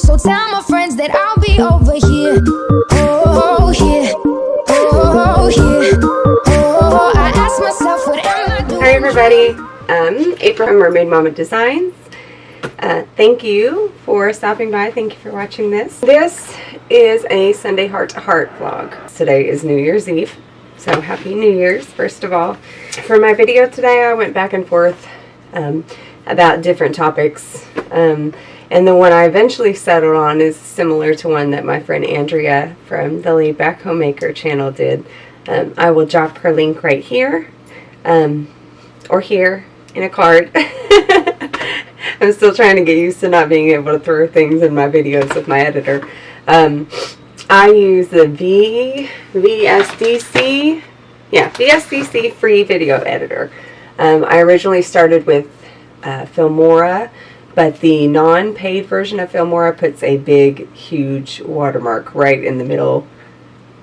So tell my friends that I'll be over here. Oh. Oh. Oh? Hi everybody, um, April from Mermaid Mama Designs. Uh, thank you for stopping by. Thank you for watching this. This is a Sunday Heart to Heart vlog. Today is New Year's Eve, so Happy New Year's first of all. For my video today, I went back and forth um, about different topics. Um, and the one I eventually settled on is similar to one that my friend Andrea from the Laid Back Homemaker channel did. Um, I will drop her link right here um, or here in a card. I'm still trying to get used to not being able to throw things in my videos with my editor. Um, I use the v, VSDC, yeah, VSDC free video editor. Um, I originally started with uh, Filmora, but the non-paid version of Filmora puts a big, huge watermark right in the middle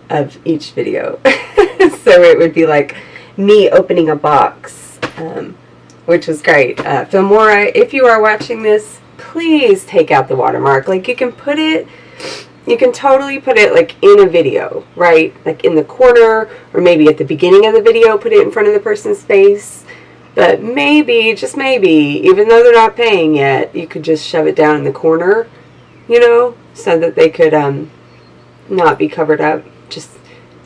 of each video. so it would be like me opening a box, um, which was great. Uh, Filmora, if you are watching this, please take out the watermark. Like you can put it, you can totally put it like in a video, right? Like in the corner or maybe at the beginning of the video, put it in front of the person's face. But maybe, just maybe, even though they're not paying yet, you could just shove it down in the corner, you know, so that they could um, not be covered up. Just,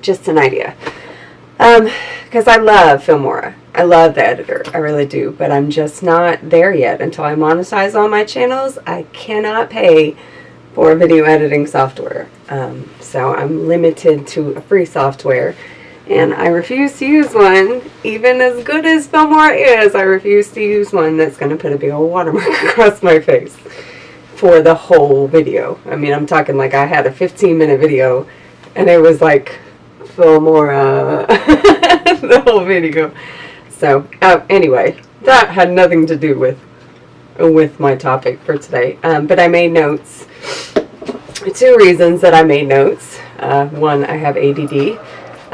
just an idea. Um, because um, I love Filmora. I love the editor. I really do. But I'm just not there yet. Until I monetize all my channels, I cannot pay for video editing software. Um, so I'm limited to a free software and I refuse to use one, even as good as Filmora is, I refuse to use one that's going to put a big old watermark across my face for the whole video. I mean, I'm talking like I had a 15 minute video and it was like Filmora, the whole video. So, uh, anyway, that had nothing to do with with my topic for today. Um, but I made notes. Two reasons that I made notes. Uh, one, I have ADD.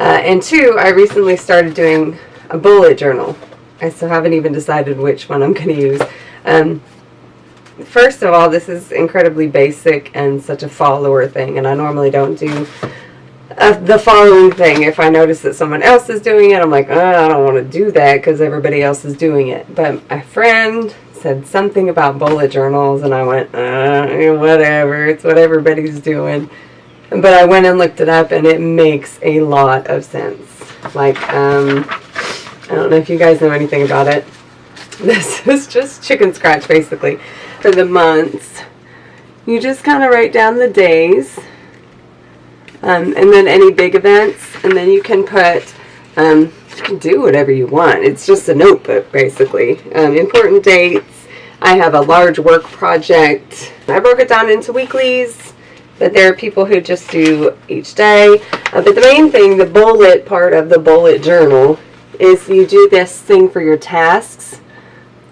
Uh, and two, I recently started doing a bullet journal. I still haven't even decided which one I'm going to use. Um, first of all, this is incredibly basic and such a follower thing, and I normally don't do uh, the following thing. If I notice that someone else is doing it, I'm like, oh, I don't want to do that because everybody else is doing it. But my friend said something about bullet journals, and I went, uh, whatever, it's what everybody's doing. But I went and looked it up, and it makes a lot of sense. Like, um, I don't know if you guys know anything about it. This is just chicken scratch, basically, for the months. You just kind of write down the days, um, and then any big events, and then you can put, um, you can do whatever you want. It's just a notebook, basically. Um, important dates. I have a large work project. I broke it down into weeklies but there are people who just do each day. Uh, but the main thing, the bullet part of the bullet journal, is you do this thing for your tasks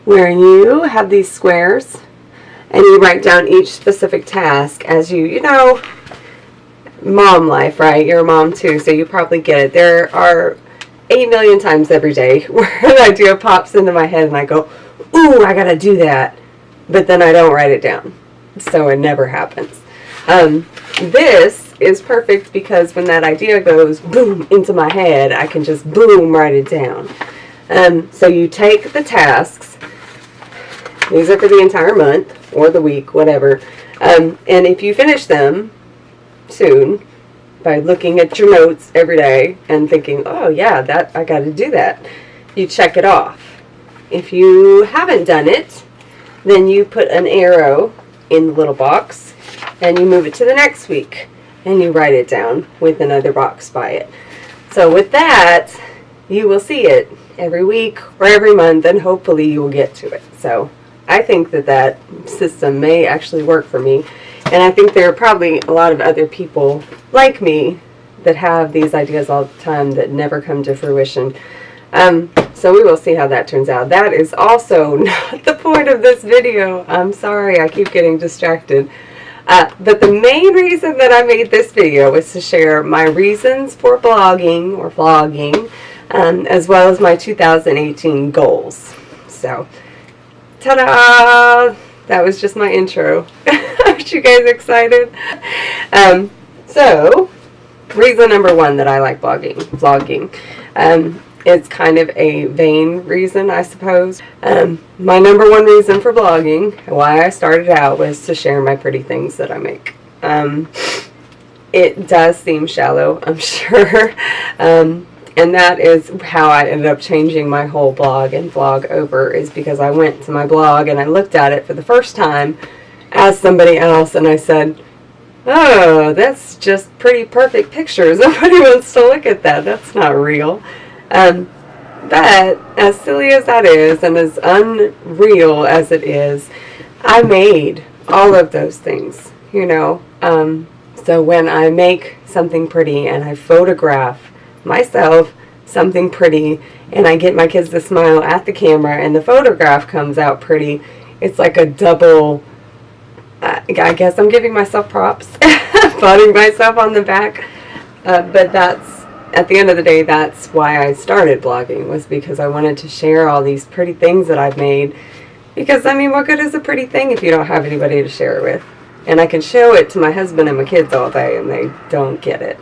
where you have these squares and you write down each specific task as you, you know, mom life, right? You're a mom too, so you probably get it. There are 8 million times every day where an idea pops into my head and I go, ooh, I gotta do that. But then I don't write it down. So it never happens. Um, this is perfect because when that idea goes boom into my head, I can just boom write it down. Um, so you take the tasks, these are for the entire month or the week, whatever, um, and if you finish them soon by looking at your notes every day and thinking, oh yeah, that I got to do that, you check it off. If you haven't done it, then you put an arrow in the little box and you move it to the next week and you write it down with another box by it. So with that, you will see it every week or every month and hopefully you will get to it. So I think that that system may actually work for me. And I think there are probably a lot of other people like me that have these ideas all the time that never come to fruition. Um, so we will see how that turns out. That is also not the point of this video. I'm sorry, I keep getting distracted. Uh, but the main reason that I made this video was to share my reasons for blogging or vlogging, um, as well as my 2018 goals. So, ta-da! That was just my intro. Aren't you guys excited? Um, so, reason number one that I like blogging, vlogging. Um, it's kind of a vain reason, I suppose. Um, my number one reason for blogging, why I started out, was to share my pretty things that I make. Um, it does seem shallow, I'm sure. Um, and that is how I ended up changing my whole blog and vlog over is because I went to my blog and I looked at it for the first time as somebody else and I said, oh, that's just pretty perfect pictures. Nobody wants to look at that. That's not real. Um, but as silly as that is and as unreal as it is, I made all of those things, you know. Um, so when I make something pretty and I photograph myself something pretty and I get my kids to smile at the camera and the photograph comes out pretty, it's like a double, I guess I'm giving myself props, patting myself on the back, uh, but that's, at the end of the day, that's why I started blogging, was because I wanted to share all these pretty things that I've made, because, I mean, what good is a pretty thing if you don't have anybody to share it with? And I can show it to my husband and my kids all day, and they don't get it.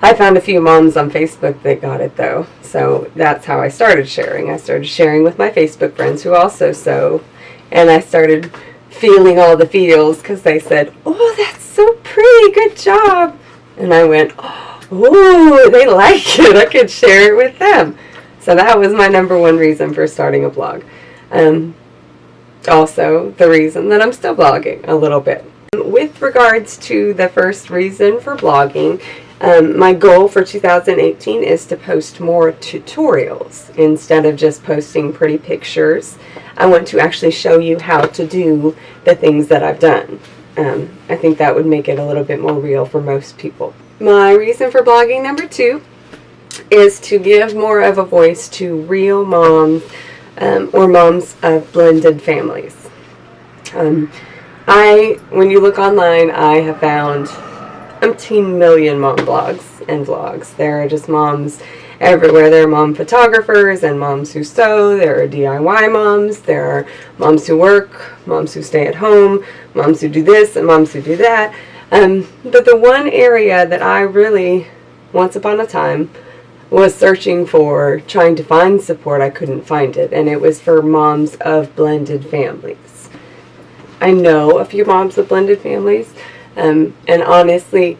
I found a few moms on Facebook that got it though. So that's how I started sharing. I started sharing with my Facebook friends who also sew. And I started feeling all the feels because they said, oh, that's so pretty. Good job. And I went, oh, they like it. I could share it with them. So that was my number one reason for starting a blog. Um, also, the reason that I'm still blogging a little bit. With regards to the first reason for blogging, um, my goal for 2018 is to post more tutorials instead of just posting pretty pictures. I want to actually show you how to do the things that I've done. Um, I think that would make it a little bit more real for most people. My reason for blogging number two is to give more of a voice to real moms um, or moms of blended families. Um, I, when you look online, I have found umpteen million mom blogs and vlogs. There are just moms everywhere. There are mom photographers and moms who sew. There are DIY moms. There are moms who work, moms who stay at home, moms who do this and moms who do that. Um, but the one area that I really, once upon a time, was searching for, trying to find support, I couldn't find it. And it was for moms of blended families. I know a few moms of blended families. Um, and honestly,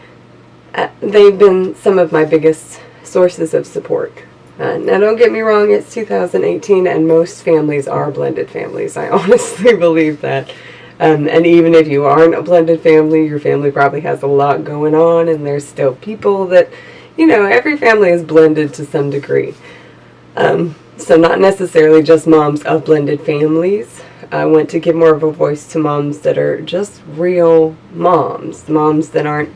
uh, they've been some of my biggest sources of support. Uh, now, don't get me wrong, it's 2018 and most families are blended families. I honestly believe that. Um, and even if you aren't a blended family, your family probably has a lot going on and there's still people that, you know, every family is blended to some degree. Um, so not necessarily just moms of blended families, I want to give more of a voice to moms that are just real moms, moms that aren't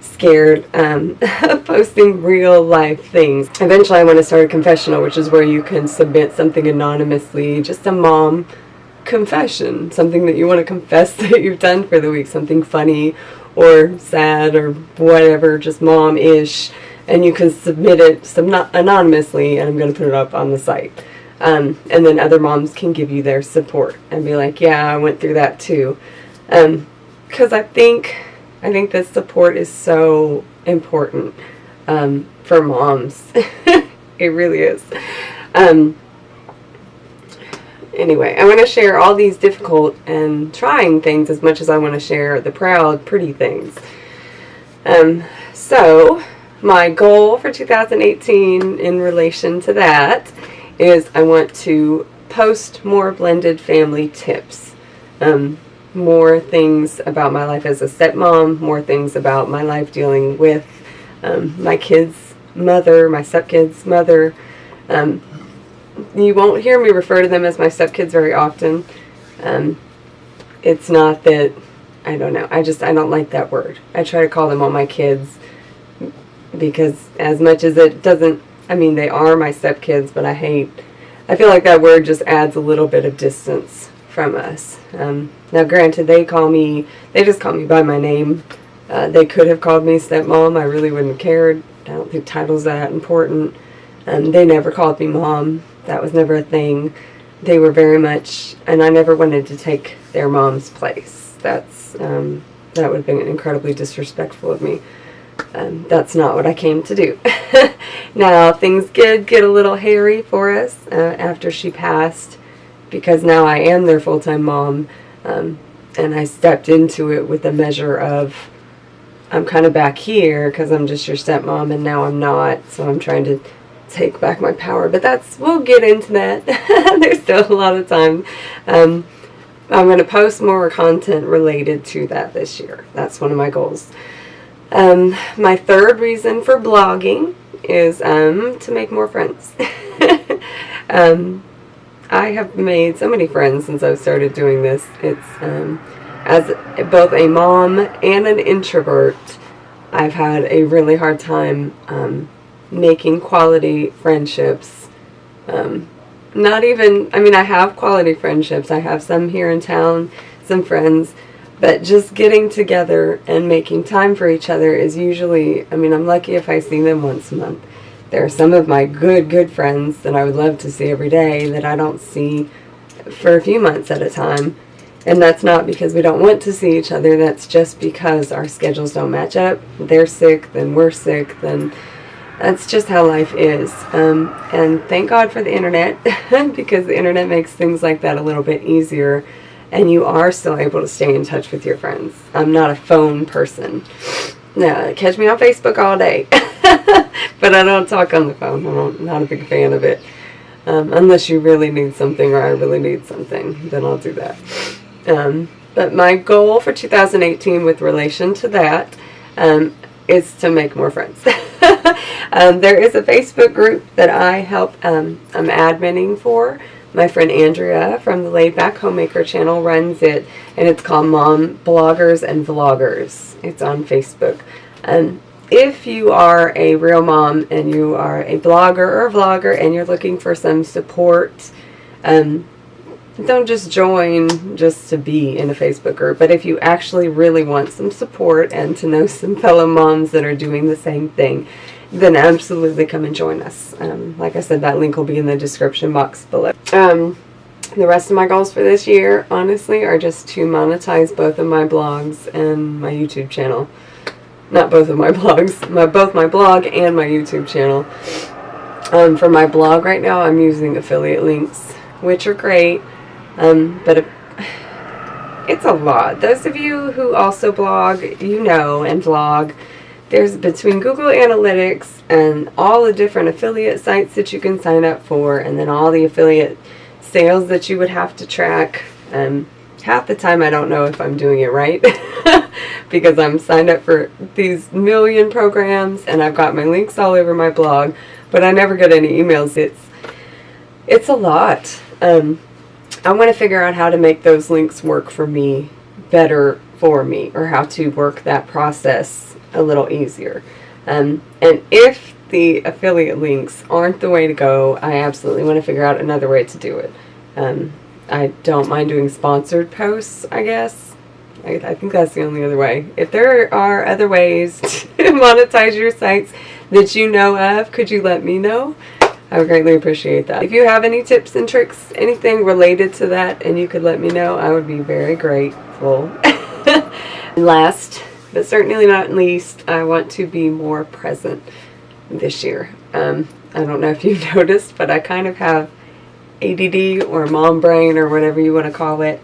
scared um, of posting real life things. Eventually I want to start a confessional, which is where you can submit something anonymously, just a mom confession, something that you want to confess that you've done for the week, something funny or sad or whatever, just mom-ish, and you can submit it anonymously and I'm going to put it up on the site. Um, and then other moms can give you their support and be like, yeah, I went through that too. Because um, I think, I think this support is so important um, for moms. it really is. Um, anyway, I want to share all these difficult and trying things as much as I want to share the proud, pretty things. Um, so, my goal for 2018 in relation to that is I want to post more blended family tips. Um, more things about my life as a stepmom, more things about my life dealing with um, my kids' mother, my stepkids' mother. Um, you won't hear me refer to them as my stepkids very often. Um, it's not that, I don't know, I just, I don't like that word. I try to call them all my kids because as much as it doesn't I mean, they are my stepkids, but I hate, I feel like that word just adds a little bit of distance from us. Um, now, granted, they call me, they just call me by my name. Uh, they could have called me stepmom. I really wouldn't have cared. I don't think titles that important. Um, they never called me mom. That was never a thing. They were very much, and I never wanted to take their mom's place. That's um, that would have been incredibly disrespectful of me. Um, that's not what I came to do. now things did get a little hairy for us uh, after she passed, because now I am their full time mom, um, and I stepped into it with a measure of I'm kind of back here because I'm just your stepmom, and now I'm not. So I'm trying to take back my power. But that's we'll get into that. There's still a lot of time. Um, I'm going to post more content related to that this year. That's one of my goals. Um, my third reason for blogging is um, to make more friends. um, I have made so many friends since I've started doing this. It's um, as both a mom and an introvert, I've had a really hard time um, making quality friendships. Um, not even, I mean, I have quality friendships. I have some here in town, some friends, but just getting together and making time for each other is usually, I mean, I'm lucky if I see them once a month. There are some of my good, good friends that I would love to see every day that I don't see for a few months at a time. And that's not because we don't want to see each other. That's just because our schedules don't match up. They're sick, then we're sick, then that's just how life is. Um, and thank God for the internet because the internet makes things like that a little bit easier and you are still able to stay in touch with your friends. I'm not a phone person. No, catch me on Facebook all day. but I don't talk on the phone. I'm not a big fan of it. Um, unless you really need something or I really need something, then I'll do that. Um, but my goal for 2018 with relation to that um, is to make more friends. um, there is a Facebook group that I help, um, I'm adminning for. My friend Andrea from the Laid Back Homemaker channel runs it, and it's called Mom Bloggers and Vloggers. It's on Facebook. Um, if you are a real mom and you are a blogger or vlogger and you're looking for some support, um, don't just join just to be in a Facebook group, but if you actually really want some support and to know some fellow moms that are doing the same thing, then absolutely come and join us. Um, like I said, that link will be in the description box below. Um, the rest of my goals for this year, honestly, are just to monetize both of my blogs and my YouTube channel. Not both of my blogs, my both my blog and my YouTube channel. Um, for my blog right now, I'm using affiliate links, which are great. Um, but it, it's a lot. Those of you who also blog, you know, and vlog, there's between Google Analytics and all the different affiliate sites that you can sign up for, and then all the affiliate sales that you would have to track. Um, half the time I don't know if I'm doing it right because I'm signed up for these million programs and I've got my links all over my blog, but I never get any emails. It's it's a lot. Um, I want to figure out how to make those links work for me better for me or how to work that process a little easier. Um, and if the affiliate links aren't the way to go, I absolutely want to figure out another way to do it. Um, I don't mind doing sponsored posts, I guess. I, I, think that's the only other way. If there are other ways to monetize your sites that you know of, could you let me know? I would greatly appreciate that. If you have any tips and tricks, anything related to that, and you could let me know, I would be very grateful. last, but certainly not least, I want to be more present this year. Um, I don't know if you've noticed, but I kind of have ADD or mom brain or whatever you want to call it,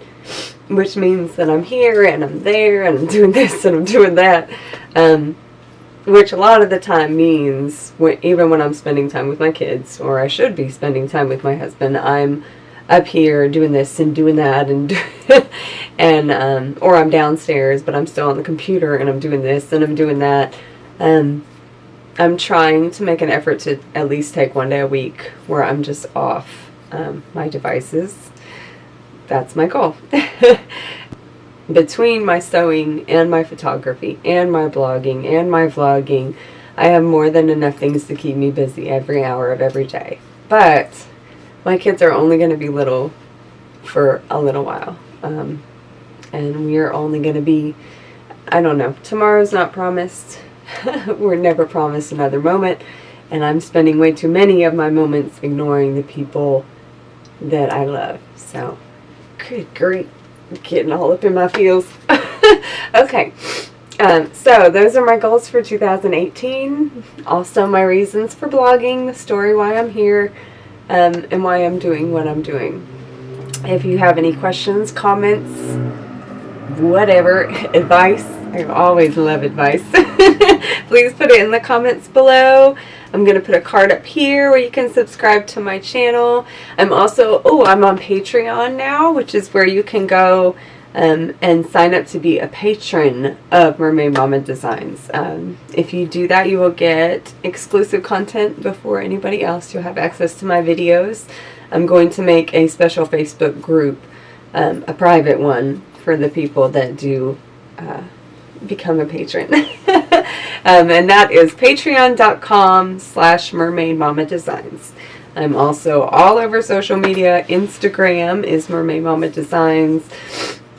which means that I'm here and I'm there and I'm doing this and I'm doing that. Um, which a lot of the time means when, even when I'm spending time with my kids or I should be spending time with my husband I'm up here doing this and doing that and and um, or I'm downstairs but I'm still on the computer and I'm doing this and I'm doing that. Um, I'm trying to make an effort to at least take one day a week where I'm just off um, my devices. That's my goal between my sewing and my photography and my blogging and my vlogging, I have more than enough things to keep me busy every hour of every day. But my kids are only going to be little for a little while. Um, and we are only going to be, I don't know, tomorrow's not promised. We're never promised another moment. And I'm spending way too many of my moments ignoring the people that I love. So, good grief getting all up in my feels. okay. Um, so those are my goals for 2018. Also my reasons for blogging, the story why I'm here, um, and why I'm doing what I'm doing. If you have any questions, comments, whatever, advice, I always love advice. Please put it in the comments below. I'm going to put a card up here where you can subscribe to my channel. I'm also, oh, I'm on Patreon now, which is where you can go um, and sign up to be a patron of Mermaid Mama Designs. Um, if you do that, you will get exclusive content before anybody else. You'll have access to my videos. I'm going to make a special Facebook group, um, a private one, for the people that do uh, become a patron. um, and that is patreon.com slash mermaid mama designs. I'm also all over social media. Instagram is Mermaid Mama Designs.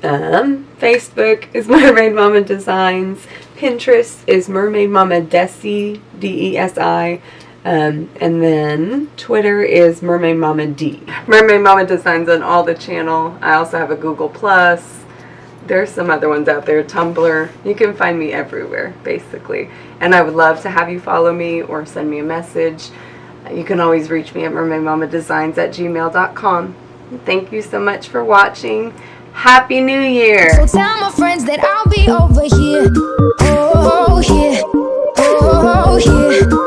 Um, Facebook is Mermaid Mama Designs. Pinterest is Mermaid Mama Desi, D-E-S-I. Um, and then Twitter is Mermaid Mama D. Mermaid Mama Designs on all the channel. I also have a Google Plus there's some other ones out there. Tumblr. You can find me everywhere basically. And i would love to have you follow me or send me a message. You can always reach me at mermaidmamadesigns at gmail.com thank you so much for watching. Happy new year! So tell my friends that i'll be over here. Oh oh, oh, oh